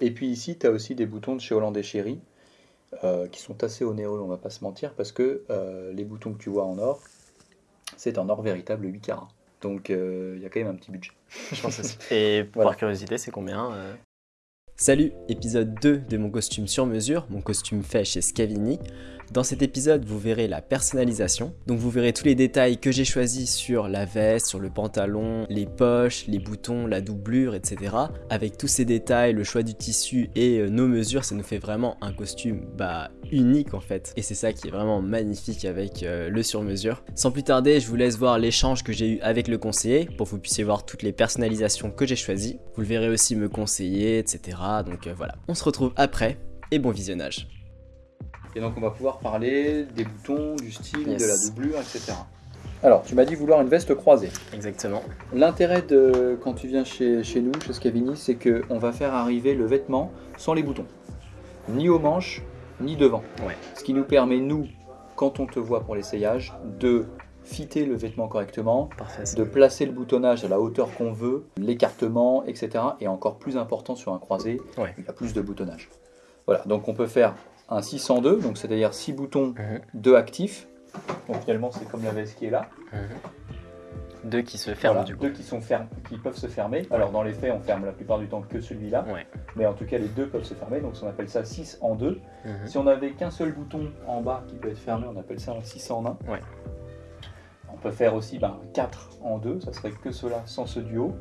Et puis ici, tu as aussi des boutons de chez Hollandais Chéri euh, qui sont assez onéreux, on va pas se mentir, parce que euh, les boutons que tu vois en or, c'est en or véritable 8 carats. Donc euh, il y a quand même un petit budget. Je pense aussi. Et Voilà. par curiosité, c'est combien euh? Salut, épisode 2 de mon costume sur mesure, mon costume fait chez Scavini. Dans cet épisode, vous verrez la personnalisation. Donc vous verrez tous les détails que j'ai choisis sur la veste, sur le pantalon, les poches, les boutons, la doublure, etc. Avec tous ces détails, le choix du tissu et euh, nos mesures, ça nous fait vraiment un costume bah unique en fait. Et c'est ça qui est vraiment magnifique avec euh, le sur mesure. Sans plus tarder, je vous laisse voir l'échange que j'ai eu avec le conseiller pour que vous puissiez voir toutes les personnalisations que j'ai choisies. Vous le verrez aussi me conseiller, etc. Donc euh, voilà, on se retrouve après et bon visionnage. Et donc on va pouvoir parler des boutons, du style, Yes. de la doublure, etc. Alors, tu m'as dit vouloir une veste croisée. Exactement. L'intérêt de quand tu viens chez, chez nous, chez Scavini, c'est qu'on va faire arriver le vêtement sans les boutons. Ni aux manches, ni devant. Ouais. Ce qui nous permet, nous, quand on te voit pour l'essayage, de fitter le vêtement correctement, Parfait. de placer le boutonnage à la hauteur qu'on veut, l'écartement, etc. Et encore plus important sur un croisé, Ouais. il y a plus de boutonnage. Voilà, donc on peut faire un 602, donc c'est-à-dire 6 boutons, Mhm. 2 actifs. Donc finalement c'est comme la veste qui est là. Mhm. Deux qui se ferment Voilà, du coup. deux qui, sont qui peuvent se fermer. Alors dans les faits on ferme la plupart du temps que celui-là, Ouais. mais en tout cas les deux peuvent se fermer, donc on appelle ça 6 en 2. Mhm. Si on n'avait qu'un seul bouton en bas qui peut être fermé, on appelle ça un 6 en 1. Ouais. On peut faire aussi ben, un 4 en 2, ça serait que cela sans ce duo.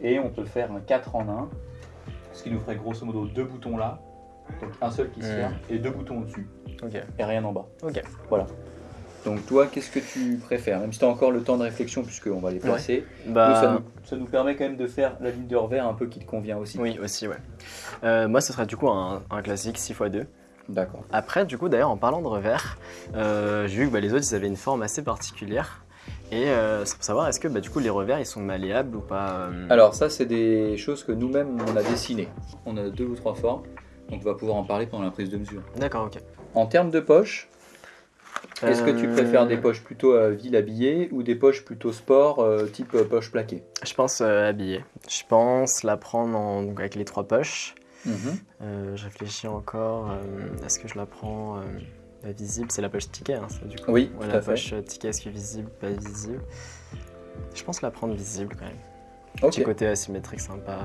Et on peut faire un 4 en 1, ce qui nous ferait grosso modo deux boutons là, donc un seul qui se ferme, et deux boutons au-dessus, et rien en bas. Ok. Voilà. Donc toi, qu'est-ce que tu préfères? Même si tu as encore le temps de réflexion, puisqu'on va les placer, nous, ça, Bah. nous, ça nous permet quand même de faire la ligne de revers un peu qui te convient aussi. Oui, aussi, ouais. Euh, moi, ce serait du coup un, un classique 6x2. D'accord. Après, du coup, d'ailleurs, en parlant de revers, euh, j'ai vu que bah, les autres, ils avaient une forme assez particulière. Et euh, c'est pour savoir, est-ce que bah, du coup, les revers, ils sont malléables ou pas euh, Alors ça, c'est des choses que nous-mêmes, on a dessinées. On a deux ou trois formes, on va pouvoir en parler pendant la prise de mesure. D'accord, ok. En termes de poches, est-ce que tu Euh, préfères des poches plutôt à ville habillée ou des poches plutôt sport, euh, type euh, poche plaquée? Je pense euh, habillé. Je pense la prendre en- donc, avec les trois poches. Euh, je réfléchis encore. euh, est-ce que je la prends euh, visible? C'est la poche ticket, hein, ça, du coup. Oui, Ouais, tout la à poche euh, ticket, est-ce que visible, pas visible? Je pense la prendre visible quand même. Ok, Petit côté asymétrique sympa.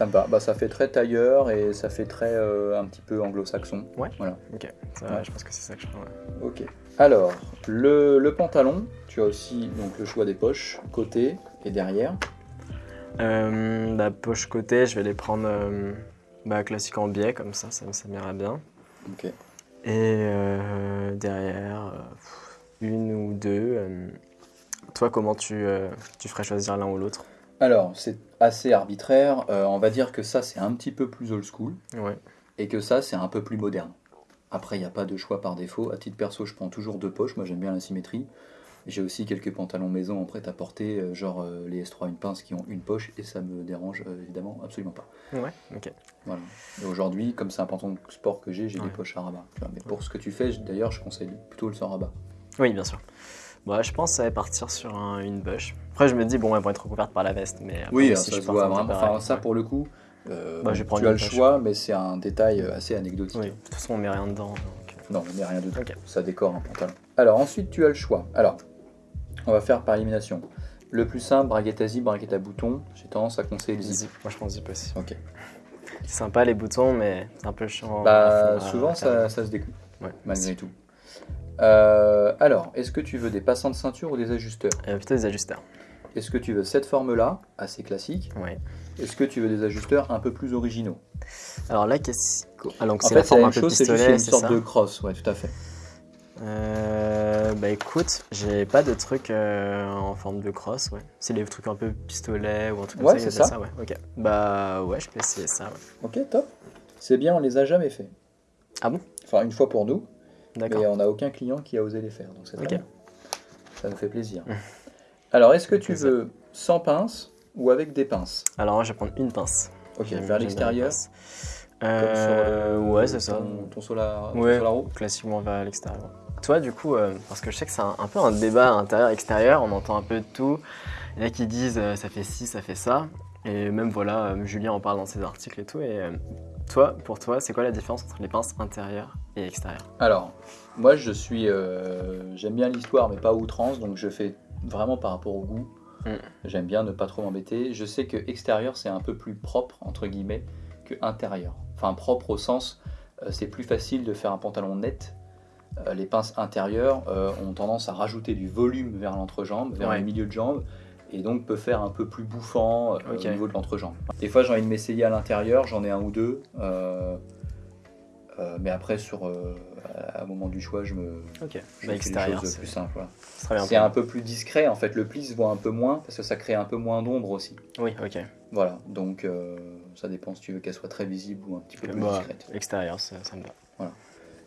va. Bah, ça fait très tailleur et ça fait très euh, un petit peu anglo-saxon. Ouais. Voilà. Ok, ça, Ouais. je pense que c'est ça que je prends. ouais. Ok. Alors, le, le pantalon, tu as aussi donc, le choix des poches, côté et derrière. Euh, la poche côté, je vais les prendre euh, bah, classique en biais, comme ça, ça, ça m'ira bien. Ok. Et derrière, une ou deux. toi, comment tu, tu ferais choisir l'un ou l'autre? Alors, c'est assez arbitraire. Euh, on va dire que ça, c'est un petit peu plus old school Ouais. et que ça, c'est un peu plus moderne. Après, il n'y a pas de choix par défaut. À titre perso, je prends toujours deux poches. Moi, j'aime bien la symétrie. J'ai aussi quelques pantalons maison en prêt-à-porter, euh, genre euh, les S3 une pince qui ont une poche et ça me dérange euh, évidemment absolument pas. Ouais, ok. Voilà. Et aujourd'hui, comme c'est un pantalon de sport que j'ai, j'ai Ouais. des poches à rabat. Mais pour ce que tu fais, d'ailleurs, je conseille plutôt le sans rabat. Oui, bien sûr. Bon, je pense que ça va partir sur un- une bush. Après, je me dis, bon, elles vont être recouvertes par la veste. Mais après, Oui, si ça je se voit vraiment. Enfin, ça ouais. pour le coup, euh, Bah, je tu as le choix, mais c'est un détail euh, assez anecdotique. Oui, de toute façon, on met rien dedans. donc, euh, Non, on met rien dedans. Ça décore un pantalon. Alors ensuite, tu as le choix. Alors, on va faire par élimination. Le plus simple, braguette à zip, braguette à bouton. J'ai tendance à conseiller le zip. Zip. Moi, je pense zip aussi. Ok. C'est sympa les boutons, mais c'est un peu chiant. Bah, souvent, ça, se découpe, Ouais. malgré tout. Euh, alors, est-ce que tu veux des passants de ceinture ou des ajusteurs? Euh, plutôt des ajusteurs. Est-ce que tu veux cette forme-là, assez classique Ouais. Est-ce que tu veux des ajusteurs un peu plus originaux Alors là, qu'est-ce ah, donc c'est la forme la un peu chose, c'est pistolet, une sorte ça de crosse, ouais, tout à fait. Euh, Bah écoute, j'ai pas de truc euh, en forme de crosse, ouais. C'est les trucs un peu pistolet ou un truc comme Ouais, ça. c'est il y a ça. ouais. Ok. Bah ouais, je peux essayer ça, ouais. Ok, top. C'est bien, on les a jamais fait. Ah bon? Enfin, une fois pour nous, D'accord. mais on n'a aucun client qui a osé les faire, donc c'est très Ok. bien. Ça nous fait plaisir. Alors, est-ce que tu veux sans pince ou avec des pinces Alors moi, je vais prendre une pince. Ok, vers l'extérieur Euh, le- ouais, c'est ça. Ton, ton solar, ton Ouais. solaro Classiquement vers l'extérieur. Toi, du coup, euh, parce que je sais que c'est un, un peu un débat intérieur-extérieur, on entend un peu de tout. Il y en a qui disent euh, ça fait ci, ça fait ça. Et même voilà, euh, Julien en parle dans ses articles et tout. Et toi, pour toi, c'est quoi la différence entre les pinces intérieures et extérieures? Alors, moi je suis. J'aime bien l'histoire, mais pas outrance, donc je fais vraiment par rapport au goût. Mm. J'aime bien ne pas trop m'embêter. Je sais que extérieur c'est un peu plus propre, entre guillemets, que intérieur. Enfin, propre au sens, euh, c'est plus facile de faire un pantalon net. Euh, les pinces intérieures euh, ont tendance à rajouter du volume vers l'entrejambe, vers Ouais. le milieu de jambe, et donc peut faire un peu plus bouffant au niveau de l'entrejambe. Des fois j'ai envie de m'essayer à l'intérieur, j'en ai un ou deux, euh, mais après sur, euh, à un moment du choix, je me Ok. je Bah, fais les choses plus simples. voilà. c'est un peu plus discret, en fait le pli se voit un peu moins parce que ça crée un peu moins d'ombre aussi. Oui, ok. Voilà, donc euh, ça dépend si tu veux qu'elle soit très visible ou un petit peu plus Bah, discrète. extérieur, ça, ça me va.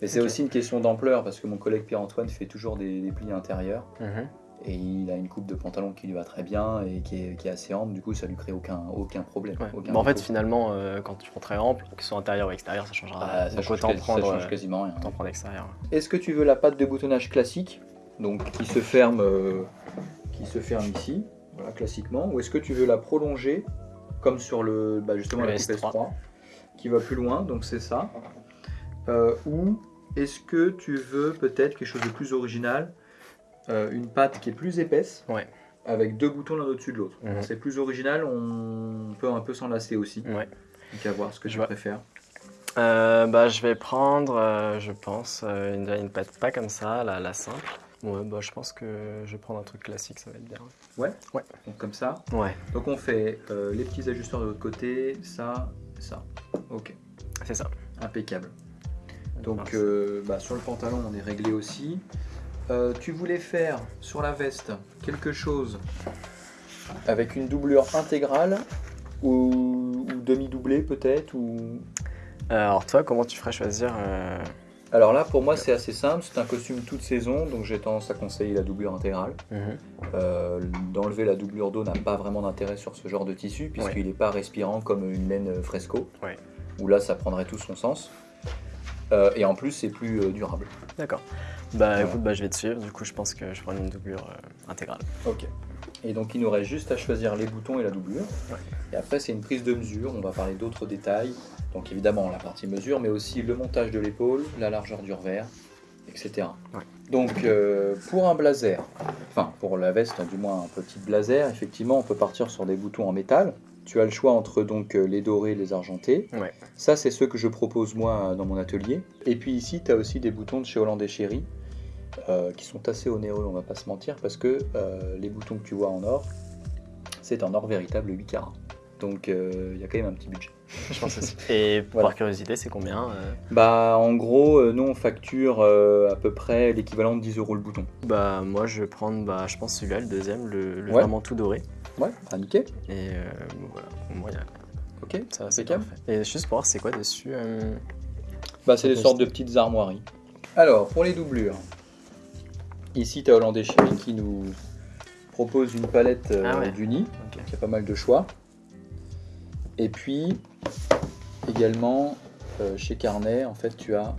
Mais c'est aussi une question d'ampleur parce que mon collègue Pierre-Antoine fait toujours des, des plis intérieurs Mhm. Et il a une coupe de pantalon qui lui va très bien et qui est, qui est assez ample, du coup ça lui crée aucun, aucun problème. Ouais. aucun en fait, finalement, euh, quand tu prends très ample, que ce soit intérieur ou extérieur, ça changera. Ah, ça, Donc change autant quasi- ça prendre, change euh, quasiment rien. autant prendre extérieur. Est-ce que tu veux la patte de boutonnage classique, donc qui se ferme, euh, qui se ferme ici, voilà, classiquement, ou est-ce que tu veux la prolonger, comme sur le, bah, justement Le la coupe S3. S3, qui va plus loin, donc c'est ça. Euh, ou est-ce que tu veux peut-être quelque chose de plus original, euh, une patte qui est plus épaisse, Ouais. avec deux boutons l'un au-dessus de l'autre. Mhm. C'est plus original, on peut un peu s'en lasser aussi. Ouais. Donc à voir ce que Je tu vois. préfères. Euh, bah, je vais prendre, euh, je pense, une, une pâte pas comme ça, la, la simple. Ouais, bah, je pense que je vais prendre un truc classique, ça va être bien. Donc comme ça? Ouais, Donc on fait les petits ajusteurs de l'autre côté, ça, ça. Ok, c'est ça. impeccable. Donc bah, sur le pantalon, on est réglé aussi. Euh, tu voulais faire sur la veste quelque chose avec une doublure intégrale ou, ou demi-doublée peut-être ou... Alors toi, comment tu ferais choisir euh, Alors là, pour moi, c'est assez simple. C'est un costume toute saison, donc j'ai tendance à conseiller la doublure intégrale. mhm. Euh, D'enlever la doublure d'eau n'a pas vraiment d'intérêt sur ce genre de tissu, puisqu'il n'est pas respirant comme une laine fresco, Ouais. où là, ça prendrait tout son sens. Euh, et en plus, c'est plus euh, durable. D'accord. Bah Voilà. écoute, bah, je vais te suivre. Du coup, je pense que je prends une doublure euh, intégrale. Ok. Et donc, il nous reste juste à choisir les boutons et la doublure. Ouais. Et après, c'est une prise de mesure. On va parler d'autres détails. Donc, évidemment, la partie mesure, mais aussi le montage de l'épaule, la largeur du revers, etc. Ouais. Donc, pour un blazer, enfin, pour la veste, du moins un petit blazer, effectivement, on peut partir sur des boutons en métal. Tu as le choix entre donc euh, les dorés et les argentés. Ouais. Ça, c'est ceux que je propose moi dans mon atelier. Et puis ici, tu as aussi des boutons de chez Hollandais Chéri euh, qui sont assez onéreux, on va pas se mentir, parce que euh, les boutons que tu vois en or, c'est en or véritable 8 carats. Donc euh, il y a quand même un petit budget. Je pense aussi. Et Voilà. par curiosité, c'est combien euh Bah en gros, euh, nous on facture euh, à peu près l'équivalent de 10 euros le bouton. Bah moi, je vais prendre, bah, je pense celui-là, le deuxième, le, le Ouais. vraiment tout doré. Ouais, ah, nickel. Et euh, voilà, a- Ok, ça, c'est impeccable. parfait. Et juste pour voir, c'est quoi dessus Bah, c'est des sortes de c'est- petites armoiries. Alors, pour les doublures, ici tu as Hollandais Chéri qui nous propose une palette Ah ouais. d'unis. Il y a pas mal de choix. Et puis, également, euh, chez Carnet, en fait, tu as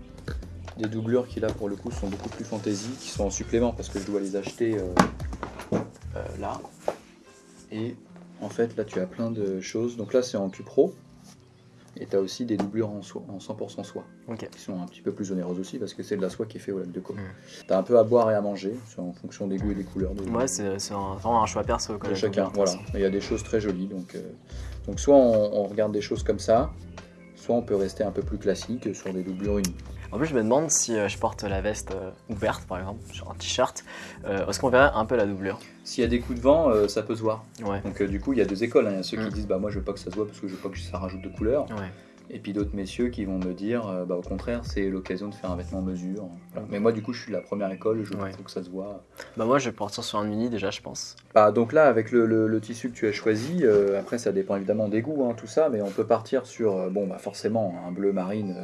des doublures qui, là, pour le coup, sont beaucoup plus fantaisie, qui sont en supplément parce que je dois les acheter euh, euh, là. Et en fait, là, tu as plein de choses. Donc là, c'est en Cupro. Et tu as aussi des doublures en, soie, en 100% soie, qui sont un petit peu plus onéreuses aussi parce que c'est de la soie qui est faite au lac de Caux. Mm. Tu as un peu à boire et à manger, c'est en fonction des goûts et des couleurs. de- Ouais, c'est vraiment un choix perso. Quoi, de chacun. Voilà. il y a des choses très jolies. Donc, euh, donc soit on, on regarde des choses comme ça, soit on peut rester un peu plus classique sur des doublures unies. En plus, je me demande si euh, je porte la veste euh, ouverte, par exemple, sur un t-shirt, euh, est-ce qu'on verrait un peu la doublure? S'il y a des coups de vent, ça peut se voir. Ouais. Donc du coup, il y a deux écoles. hein. Il y a ceux Mm. qui disent bah moi je veux pas que ça se voit parce que je veux pas que ça rajoute de couleurs. Ouais. Et puis d'autres messieurs qui vont me dire euh, bah au contraire c'est l'occasion de faire un vêtement mesure. Voilà. Mais moi du coup je suis de la première école, je Ouais. trouve que ça se voit. Bah moi, je vais partir sur un uni déjà, je pense. Bah, donc là, avec le, le- le tissu que tu as choisi, euh, après ça dépend évidemment des goûts, hein, tout ça, mais on peut partir sur, euh, bon, bah forcément, un bleu marine,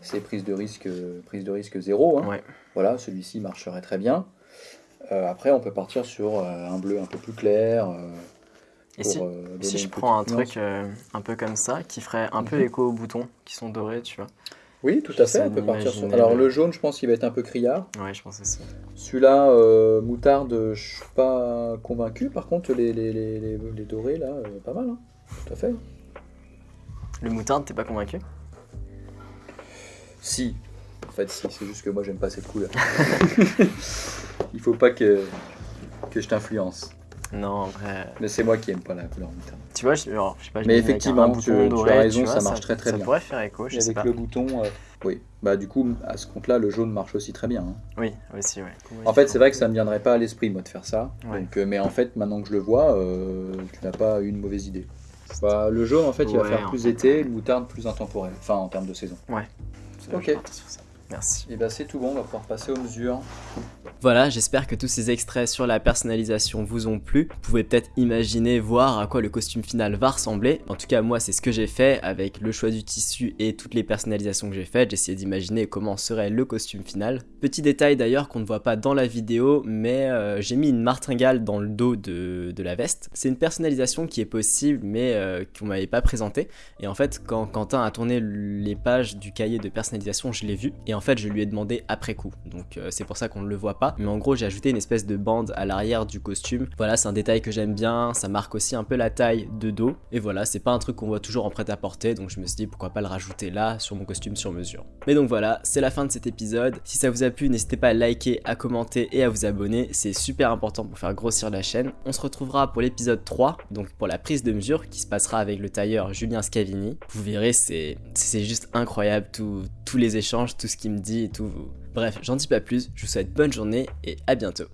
c'est prise de risque, prise de risque zéro. hein. Ouais. Voilà, celui-ci marcherait très bien. Après, on peut partir sur un bleu un peu plus clair. Euh, Et si, euh, je une prends un truc euh, un peu comme ça, qui ferait un peu Mhm. écho aux boutons qui sont dorés, tu vois Oui, tout à fait, on peut partir sur. Alors le- jaune, je pense qu'il va être un peu criard. Ouais, je pense aussi. Celui-là, euh, moutarde, je suis pas convaincu. Par contre, les, les, les, les- les dorés, là, euh, pas mal. hein. Tout à fait. Le moutarde, t'es pas convaincu? Si. En fait, si. C'est juste que moi, j'aime pas cette couleur. Il faut pas que, que je t'influence. Non, en vrai. Mais c'est moi qui aime pas la couleur moutarde. Tu vois, je, genre, je sais pas, je Mais effectivement, tu- bouton tu doré, as raison, vois, ça marche très, très ça bien. pourrait faire écho, je Et sais avec pas. le bouton, euh, oui. Bah du coup, à ce compte-là, le jaune marche aussi très bien. hein. Oui, aussi, ouais. En fait, c'est vrai que ça me viendrait pas à l'esprit, moi, de faire ça. Ouais. Donc, euh, mais en fait, maintenant que je le vois, euh, tu n'as pas eu une mauvaise idée. Bah, le jaune, en fait, il va Ouais, faire plus fait. été, le moutarde plus intemporel. Enfin, en termes de saison. C'est- Ok. Merci. Et bah c'est tout bon, on va pouvoir passer aux mesures. Voilà, j'espère que tous ces extraits sur la personnalisation vous ont plu. Vous pouvez peut-être imaginer, voir à quoi le costume final va ressembler. En tout cas, moi, c'est ce que j'ai fait avec le choix du tissu et toutes les personnalisations que j'ai faites. J'ai essayé d'imaginer comment serait le costume final. Petit détail d'ailleurs qu'on ne voit pas dans la vidéo, mais euh, j'ai mis une martingale dans le dos de, de la veste. C'est une personnalisation qui est possible, mais euh, qu'on m'avait pas présentée. Et en fait, quand Quentin a tourné les pages du cahier de personnalisation, je l'ai vu. Et en fait, je lui ai demandé après coup. Donc euh, c'est pour ça qu'on ne le voit pas. Mais en gros, j'ai ajouté une espèce de bande à l'arrière du costume. Voilà, c'est un détail que j'aime bien. Ça marque aussi un peu la taille de dos. Et voilà, c'est pas un truc qu'on voit toujours en prêt-à-porter. Donc je me suis dit pourquoi pas le rajouter là sur mon costume sur mesure. Mais donc voilà, c'est la fin de cet épisode. Si ça vous a plu, n'hésitez pas à liker, à commenter et à vous abonner. C'est super important pour faire grossir la chaîne. On se retrouvera pour l'épisode 3, donc pour la prise de mesure qui se passera avec le tailleur Julien Scavini. Vous verrez, c'est juste incroyable tous les échanges, tout ce qu'il me dit et tout. Bref, j'en dis pas plus. Je vous souhaite bonne journée et à bientôt.